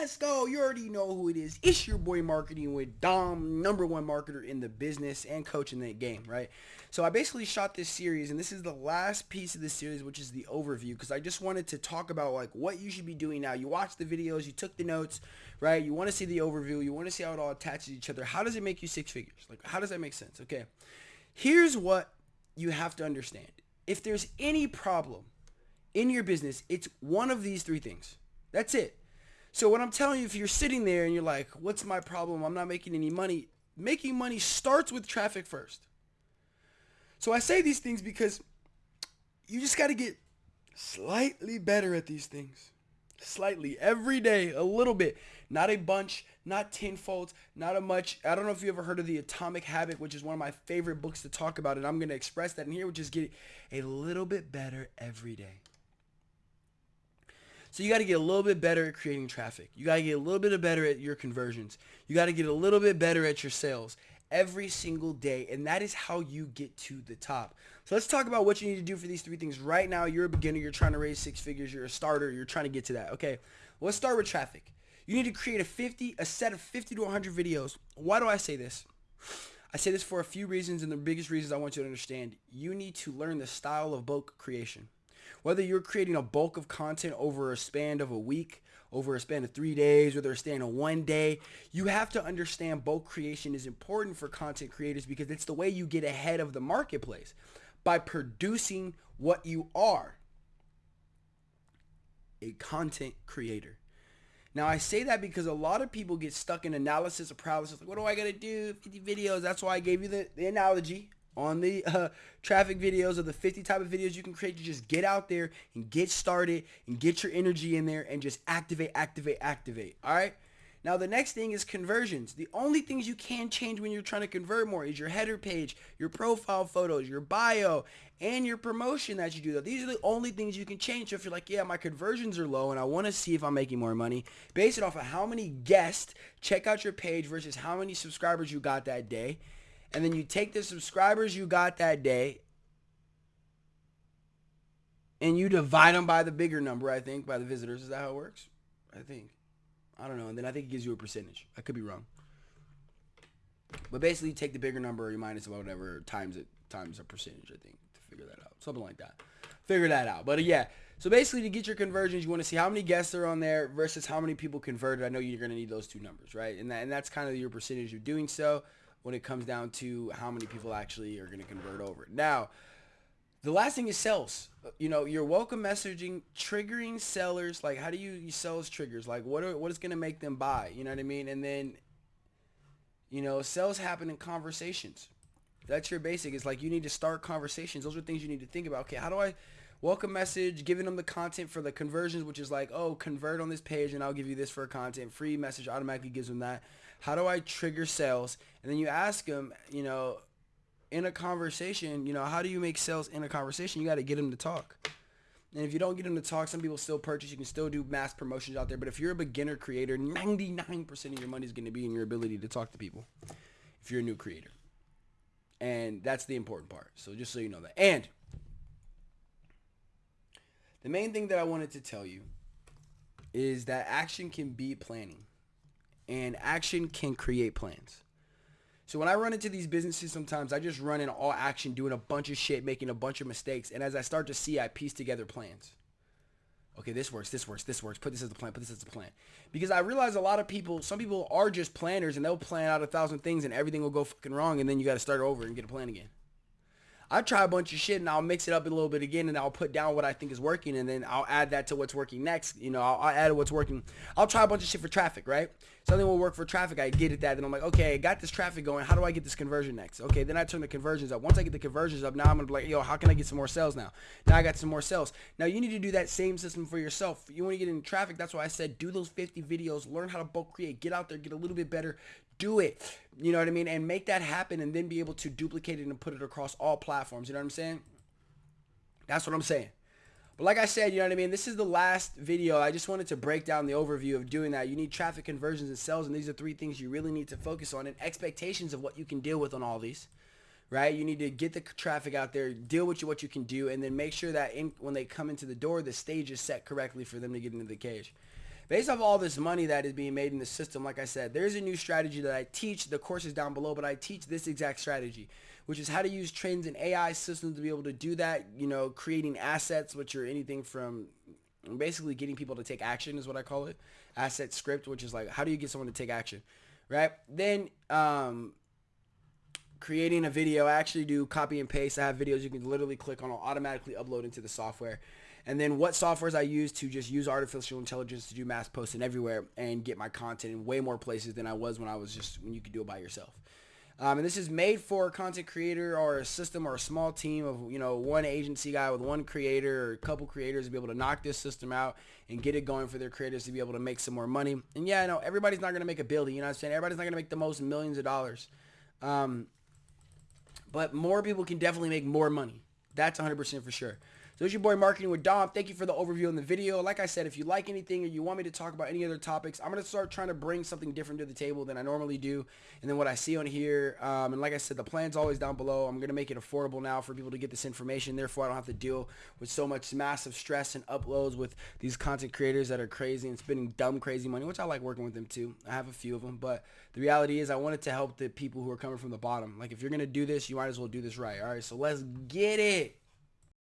Let's go. You already know who it is. It's your boy Marketing with Dom, number one marketer in the business and coach in the game, right? So I basically shot this series, and this is the last piece of the series, which is the overview, because I just wanted to talk about like what you should be doing now. You watch the videos, you took the notes, right? You want to see the overview, you want to see how it all attaches each other. How does it make you six figures? Like, how does that make sense? Okay, here's what you have to understand. If there's any problem in your business, it's one of these three things. That's it. So what I'm telling you, if you're sitting there and you're like, what's my problem? I'm not making any money. Making money starts with traffic first. So I say these things because you just got to get slightly better at these things. Slightly. Every day, a little bit. Not a bunch, not tenfold, not a much. I don't know if you ever heard of The Atomic Habit, which is one of my favorite books to talk about, and I'm going to express that in here, which is get a little bit better every day. So you got to get a little bit better at creating traffic. You got to get a little bit better at your conversions. You got to get a little bit better at your sales every single day. And that is how you get to the top. So let's talk about what you need to do for these three things. Right now, you're a beginner. You're trying to raise six figures. You're a starter. You're trying to get to that. Okay. Let's start with traffic. You need to create a 50, a set of 50 to 100 videos. Why do I say this? I say this for a few reasons, and the biggest reasons I want you to understand. You need to learn the style of bulk creation. Whether you're creating a bulk of content over a span of a week, over a span of three days, whether it's span of one day, you have to understand bulk creation is important for content creators because it's the way you get ahead of the marketplace by producing what you are a content creator. Now I say that because a lot of people get stuck in analysis of paralysis. Like, what do I gotta do? 50 videos. That's why I gave you the, the analogy on the uh, traffic videos of the 50 type of videos you can create to just get out there and get started and get your energy in there and just activate, activate, activate. All right. Now the next thing is conversions. The only things you can change when you're trying to convert more is your header page, your profile photos, your bio, and your promotion that you do. These are the only things you can change. So if you're like, yeah, my conversions are low and I want to see if I'm making more money, base it off of how many guests check out your page versus how many subscribers you got that day and then you take the subscribers you got that day and you divide them by the bigger number, I think, by the visitors. Is that how it works? I think. I don't know. And then I think it gives you a percentage. I could be wrong. But basically, you take the bigger number or you minus whatever times it times a percentage, I think, to figure that out. Something like that. Figure that out. But uh, yeah, so basically to get your conversions, you want to see how many guests are on there versus how many people converted. I know you're going to need those two numbers, right? And, that, and that's kind of your percentage of doing so when it comes down to how many people actually are going to convert over. Now, the last thing is sales. You know, your welcome messaging, triggering sellers. Like, how do you use sales triggers? Like, what are what is going to make them buy? You know what I mean? And then, you know, sales happen in conversations. That's your basic. It's like you need to start conversations. Those are things you need to think about. Okay, how do I welcome message, giving them the content for the conversions, which is like, oh, convert on this page and I'll give you this for a content. Free message automatically gives them that. How do I trigger sales? And then you ask them, you know, in a conversation, you know, how do you make sales in a conversation? You got to get them to talk. And if you don't get them to talk, some people still purchase. You can still do mass promotions out there. But if you're a beginner creator, 99% of your money is going to be in your ability to talk to people if you're a new creator. And that's the important part. So just so you know that. And the main thing that I wanted to tell you is that action can be planning and action can create plans. So when I run into these businesses sometimes I just run in all action doing a bunch of shit, making a bunch of mistakes. And as I start to see, I piece together plans. Okay, this works, this works, this works. Put this as the plan, put this as the plan. Because I realize a lot of people, some people are just planners and they'll plan out a thousand things and everything will go fucking wrong and then you got to start over and get a plan again. I try a bunch of shit and I'll mix it up a little bit again and I'll put down what I think is working and then I'll add that to what's working next. You know, I'll, I'll add what's working. I'll try a bunch of shit for traffic, right? Something will work for traffic. I get it that. and I'm like, okay, I got this traffic going. How do I get this conversion next? Okay, then I turn the conversions up. Once I get the conversions up, now I'm gonna be like, yo, how can I get some more sales now? Now I got some more sales. Now you need to do that same system for yourself. You want to get in traffic. That's why I said do those 50 videos. Learn how to bulk create. Get out there. Get a little bit better do it. You know what I mean? And make that happen and then be able to duplicate it and put it across all platforms. You know what I'm saying? That's what I'm saying. But like I said, you know what I mean? This is the last video. I just wanted to break down the overview of doing that. You need traffic conversions and sales, and these are three things you really need to focus on and expectations of what you can deal with on all these. Right? You need to get the traffic out there, deal with what you can do, and then make sure that in, when they come into the door, the stage is set correctly for them to get into the cage. Based off all this money that is being made in the system, like I said, there's a new strategy that I teach. The course is down below, but I teach this exact strategy, which is how to use trends and AI systems to be able to do that. You know, creating assets, which are anything from basically getting people to take action is what I call it. Asset script, which is like, how do you get someone to take action? Right? Then, um, creating a video, I actually do copy and paste. I have videos you can literally click on, I'll automatically upload into the software. And then what softwares I use to just use artificial intelligence to do mass posting everywhere and get my content in way more places than I was when I was just, when you could do it by yourself. Um, and this is made for a content creator or a system or a small team of, you know, one agency guy with one creator or a couple creators to be able to knock this system out and get it going for their creators to be able to make some more money. And yeah, I know everybody's not going to make a billion, you know what I'm saying? Everybody's not going to make the most millions of dollars. Um, but more people can definitely make more money. That's 100% for sure. So it's your boy Marketing with Dom. Thank you for the overview on the video. Like I said, if you like anything or you want me to talk about any other topics, I'm going to start trying to bring something different to the table than I normally do. And then what I see on here, um, and like I said, the plan's always down below. I'm going to make it affordable now for people to get this information. Therefore, I don't have to deal with so much massive stress and uploads with these content creators that are crazy and spending dumb, crazy money, which I like working with them too. I have a few of them. But the reality is I wanted to help the people who are coming from the bottom. Like if you're going to do this, you might as well do this right. All right, so let's get it.